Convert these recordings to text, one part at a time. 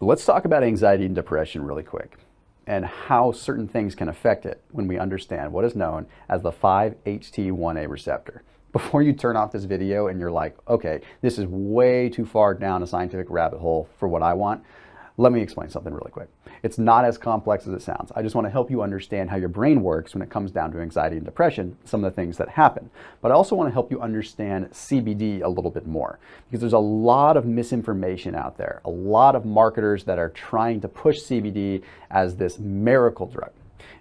Let's talk about anxiety and depression really quick and how certain things can affect it when we understand what is known as the 5-HT1A receptor. Before you turn off this video and you're like, okay, this is way too far down a scientific rabbit hole for what I want, let me explain something really quick. It's not as complex as it sounds. I just want to help you understand how your brain works when it comes down to anxiety and depression, some of the things that happen. But I also want to help you understand CBD a little bit more because there's a lot of misinformation out there, a lot of marketers that are trying to push CBD as this miracle drug.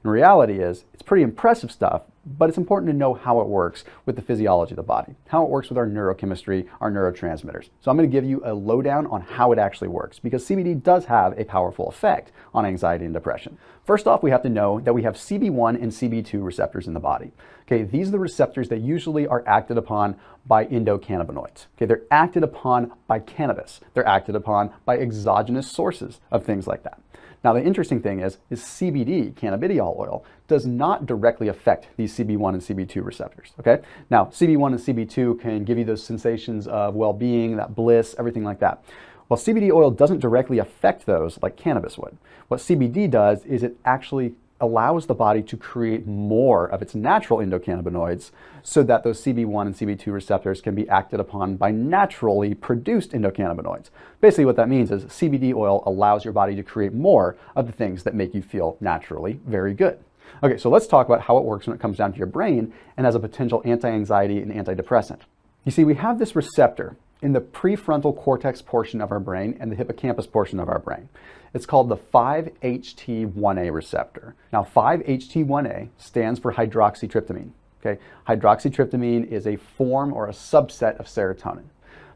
And reality is, it's pretty impressive stuff, but it's important to know how it works with the physiology of the body, how it works with our neurochemistry, our neurotransmitters. So I'm going to give you a lowdown on how it actually works because CBD does have a powerful effect on anxiety and depression. First off, we have to know that we have CB1 and CB2 receptors in the body. Okay, these are the receptors that usually are acted upon by endocannabinoids. Okay, they're acted upon by cannabis. They're acted upon by exogenous sources of things like that. Now, the interesting thing is, is CBD, cannabidiol oil, does not directly affect these CB1 and CB2 receptors, okay? Now, CB1 and CB2 can give you those sensations of well-being, that bliss, everything like that. While CBD oil doesn't directly affect those like cannabis would. What CBD does is it actually allows the body to create more of its natural endocannabinoids so that those CB1 and CB2 receptors can be acted upon by naturally produced endocannabinoids. Basically what that means is CBD oil allows your body to create more of the things that make you feel naturally very good. Okay, so let's talk about how it works when it comes down to your brain and as a potential anti-anxiety and antidepressant. You see, we have this receptor in the prefrontal cortex portion of our brain and the hippocampus portion of our brain. It's called the 5-HT1A receptor. Now 5-HT1A stands for hydroxytryptamine. Okay? Hydroxytryptamine is a form or a subset of serotonin.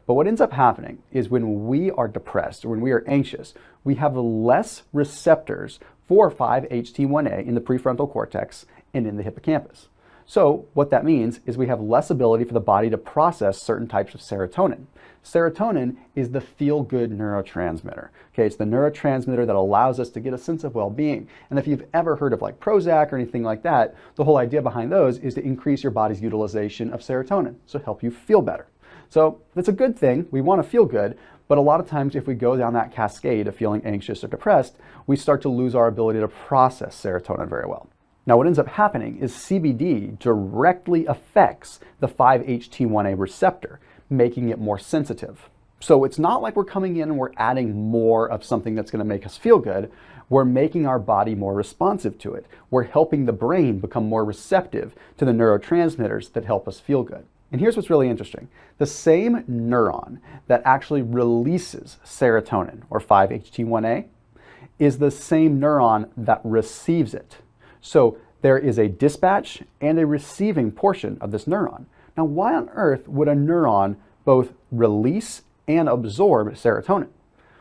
But what ends up happening is when we are depressed or when we are anxious, we have less receptors for 5-HT1A in the prefrontal cortex and in the hippocampus. So what that means is we have less ability for the body to process certain types of serotonin. Serotonin is the feel-good neurotransmitter. Okay, it's the neurotransmitter that allows us to get a sense of well-being. And if you've ever heard of like Prozac or anything like that, the whole idea behind those is to increase your body's utilization of serotonin, so help you feel better. So that's a good thing. We want to feel good, but a lot of times if we go down that cascade of feeling anxious or depressed, we start to lose our ability to process serotonin very well. Now what ends up happening is CBD directly affects the 5-HT1A receptor, making it more sensitive. So it's not like we're coming in and we're adding more of something that's going to make us feel good. We're making our body more responsive to it. We're helping the brain become more receptive to the neurotransmitters that help us feel good. And here's what's really interesting. The same neuron that actually releases serotonin, or 5-HT1A, is the same neuron that receives it. So there is a dispatch and a receiving portion of this neuron. Now, why on earth would a neuron both release and absorb serotonin?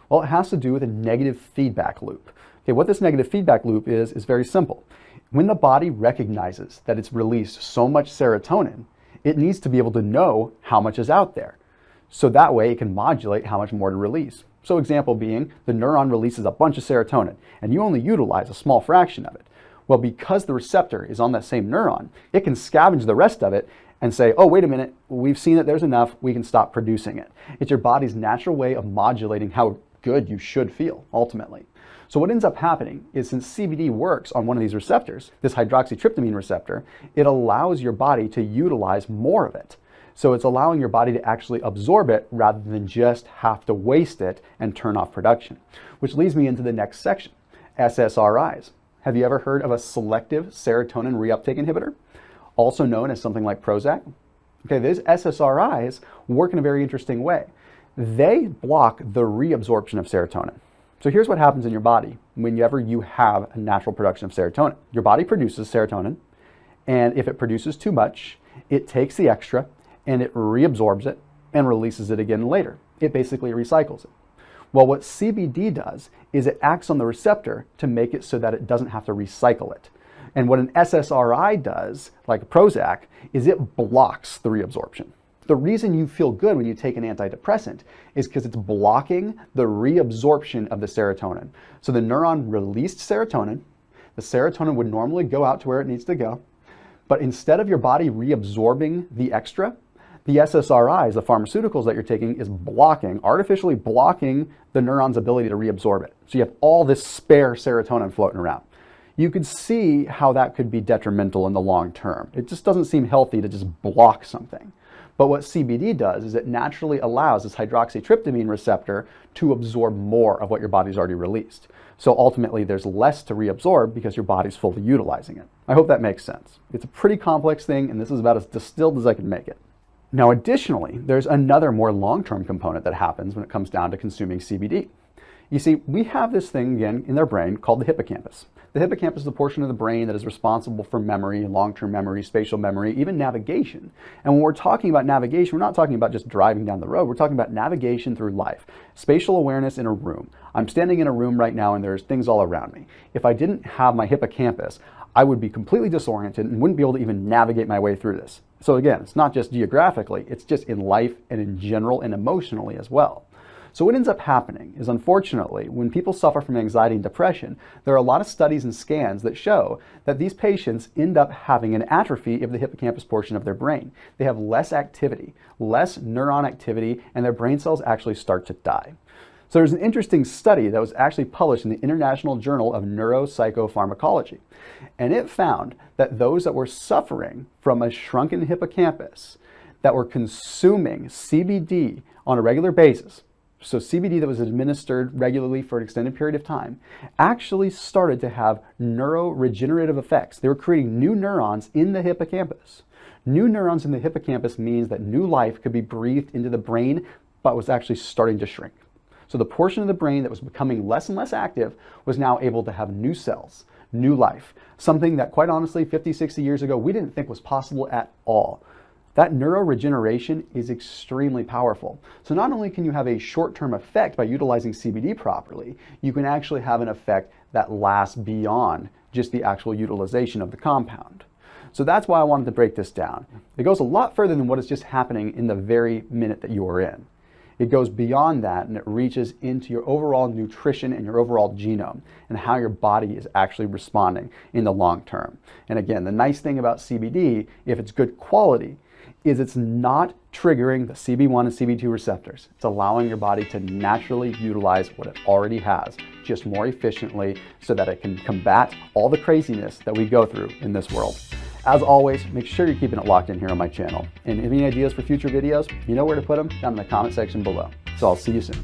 Well, it has to do with a negative feedback loop. Okay, what this negative feedback loop is, is very simple. When the body recognizes that it's released so much serotonin, it needs to be able to know how much is out there. So that way it can modulate how much more to release. So example being, the neuron releases a bunch of serotonin and you only utilize a small fraction of it. Well, because the receptor is on that same neuron, it can scavenge the rest of it and say, oh, wait a minute, we've seen that there's enough, we can stop producing it. It's your body's natural way of modulating how good you should feel, ultimately. So what ends up happening is since CBD works on one of these receptors, this hydroxytryptamine receptor, it allows your body to utilize more of it. So it's allowing your body to actually absorb it rather than just have to waste it and turn off production. Which leads me into the next section, SSRIs. Have you ever heard of a selective serotonin reuptake inhibitor, also known as something like Prozac? Okay, these SSRIs work in a very interesting way. They block the reabsorption of serotonin. So here's what happens in your body whenever you have a natural production of serotonin. Your body produces serotonin, and if it produces too much, it takes the extra and it reabsorbs it and releases it again later. It basically recycles it. Well, what CBD does is it acts on the receptor to make it so that it doesn't have to recycle it. And what an SSRI does, like Prozac, is it blocks the reabsorption. The reason you feel good when you take an antidepressant is because it's blocking the reabsorption of the serotonin. So the neuron released serotonin, the serotonin would normally go out to where it needs to go, but instead of your body reabsorbing the extra, The SSRIs, the pharmaceuticals that you're taking, is blocking, artificially blocking the neuron's ability to reabsorb it. So you have all this spare serotonin floating around. You could see how that could be detrimental in the long term. It just doesn't seem healthy to just block something. But what CBD does is it naturally allows this hydroxytryptamine receptor to absorb more of what your body's already released. So ultimately there's less to reabsorb because your body's fully utilizing it. I hope that makes sense. It's a pretty complex thing and this is about as distilled as I can make it. Now additionally, there's another more long-term component that happens when it comes down to consuming CBD. You see, we have this thing again in their brain called the hippocampus. The hippocampus is the portion of the brain that is responsible for memory, long-term memory, spatial memory, even navigation. And when we're talking about navigation, we're not talking about just driving down the road. We're talking about navigation through life, spatial awareness in a room. I'm standing in a room right now and there's things all around me. If I didn't have my hippocampus, I would be completely disoriented and wouldn't be able to even navigate my way through this. So again, it's not just geographically, it's just in life and in general and emotionally as well. So what ends up happening is unfortunately, when people suffer from anxiety and depression, there are a lot of studies and scans that show that these patients end up having an atrophy of the hippocampus portion of their brain. They have less activity, less neuron activity, and their brain cells actually start to die. So there's an interesting study that was actually published in the International Journal of Neuropsychopharmacology. And it found that those that were suffering from a shrunken hippocampus that were consuming CBD on a regular basis, so CBD that was administered regularly for an extended period of time, actually started to have neuroregenerative effects. They were creating new neurons in the hippocampus. New neurons in the hippocampus means that new life could be breathed into the brain, but was actually starting to shrink. So the portion of the brain that was becoming less and less active was now able to have new cells, new life, something that quite honestly 50, 60 years ago, we didn't think was possible at all. That neuroregeneration is extremely powerful. So not only can you have a short-term effect by utilizing CBD properly, you can actually have an effect that lasts beyond just the actual utilization of the compound. So that's why I wanted to break this down. It goes a lot further than what is just happening in the very minute that you are in. It goes beyond that and it reaches into your overall nutrition and your overall genome and how your body is actually responding in the long term. And again, the nice thing about CBD, if it's good quality, is it's not triggering the CB1 and CB2 receptors. It's allowing your body to naturally utilize what it already has, just more efficiently so that it can combat all the craziness that we go through in this world. As always, make sure you're keeping it locked in here on my channel. And any ideas for future videos, you know where to put them down in the comment section below. So I'll see you soon.